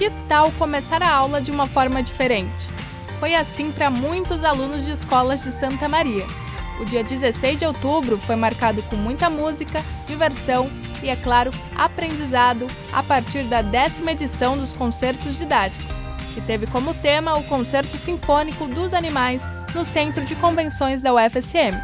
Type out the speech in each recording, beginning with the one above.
Que tal começar a aula de uma forma diferente? Foi assim para muitos alunos de escolas de Santa Maria. O dia 16 de outubro foi marcado com muita música, diversão e, é claro, aprendizado a partir da décima edição dos concertos didáticos, que teve como tema o Concerto Sinfônico dos Animais no Centro de Convenções da UFSM.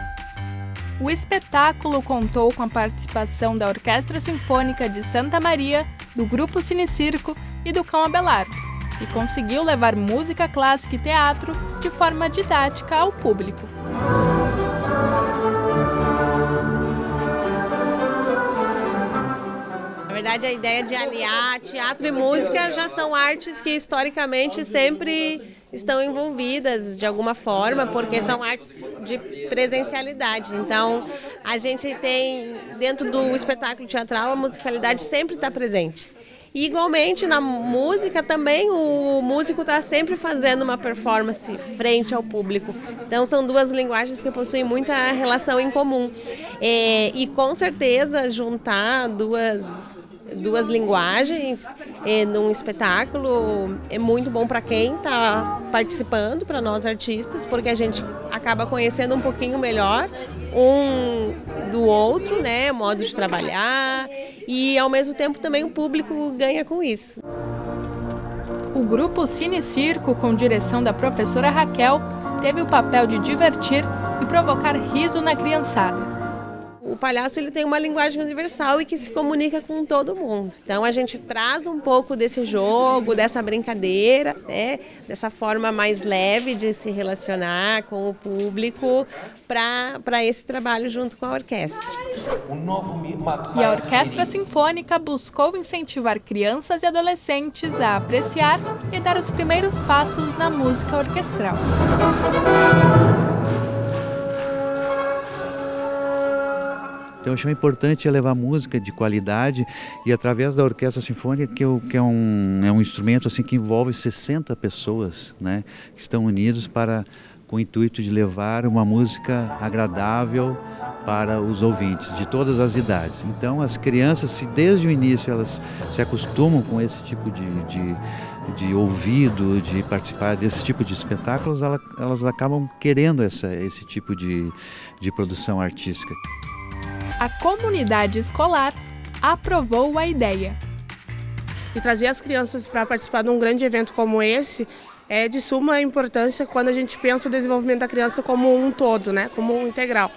O espetáculo contou com a participação da Orquestra Sinfônica de Santa Maria, do Grupo Cine Circo e do Cão Abelardo, e conseguiu levar música clássica e teatro de forma didática ao público. Na verdade, a ideia de aliar teatro e música já são artes que historicamente sempre estão envolvidas de alguma forma, porque são artes de presencialidade. Então, a gente tem, dentro do espetáculo teatral, a musicalidade sempre está presente. E, igualmente, na música também, o músico está sempre fazendo uma performance frente ao público. Então, são duas linguagens que possuem muita relação em comum. É, e, com certeza, juntar duas duas linguagens é, num espetáculo é muito bom para quem está participando, para nós artistas, porque a gente acaba conhecendo um pouquinho melhor um do outro, né, modo de trabalhar. E ao mesmo tempo também o público ganha com isso. O grupo Cine Circo, com direção da professora Raquel, teve o papel de divertir e provocar riso na criançada o palhaço ele tem uma linguagem universal e que se comunica com todo mundo. Então a gente traz um pouco desse jogo, dessa brincadeira, né, dessa forma mais leve de se relacionar com o público para esse trabalho junto com a orquestra. E a Orquestra Sinfônica buscou incentivar crianças e adolescentes a apreciar e dar os primeiros passos na música orquestral. Então eu acho importante levar música de qualidade e através da orquestra sinfônica, que, eu, que é, um, é um instrumento assim que envolve 60 pessoas, né, que estão unidos para com o intuito de levar uma música agradável para os ouvintes de todas as idades. Então as crianças, se desde o início elas se acostumam com esse tipo de, de de ouvido, de participar desse tipo de espetáculos, elas, elas acabam querendo essa, esse tipo de, de produção artística a comunidade escolar aprovou a ideia. E trazer as crianças para participar de um grande evento como esse é de suma importância quando a gente pensa o desenvolvimento da criança como um todo, né, como um integral.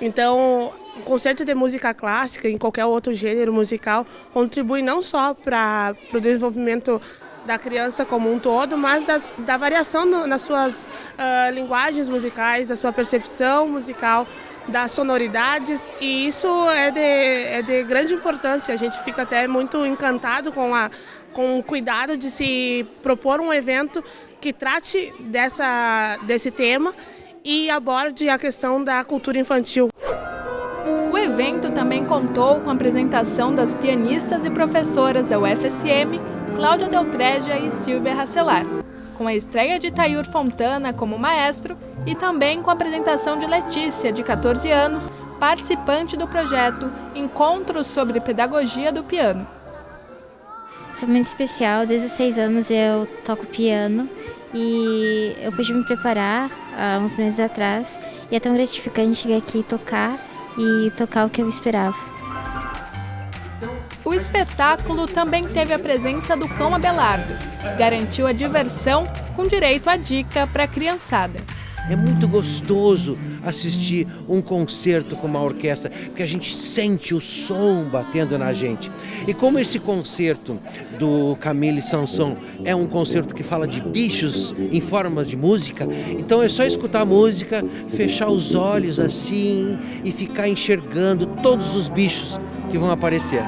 Então, o concerto de música clássica, em qualquer outro gênero musical, contribui não só para o desenvolvimento da criança como um todo, mas das, da variação no, nas suas uh, linguagens musicais, da sua percepção musical, das sonoridades e isso é de, é de grande importância. A gente fica até muito encantado com, a, com o cuidado de se propor um evento que trate dessa, desse tema e aborde a questão da cultura infantil. O evento também contou com a apresentação das pianistas e professoras da UFSM, Cláudia Deltrégia e Silvia Racelar, com a estreia de Tayur Fontana como maestro e também com a apresentação de Letícia, de 14 anos, participante do projeto Encontros sobre Pedagogia do Piano. Foi muito especial, desde os anos eu toco piano e eu pude me preparar há uns meses atrás e é tão gratificante chegar aqui e tocar e tocar o que eu esperava. O espetáculo também teve a presença do cão Abelardo, garantiu a diversão com direito à dica para a criançada. É muito gostoso assistir um concerto com uma orquestra, porque a gente sente o som batendo na gente. E como esse concerto do Camille Sanson é um concerto que fala de bichos em forma de música, então é só escutar a música, fechar os olhos assim e ficar enxergando todos os bichos que vão aparecer.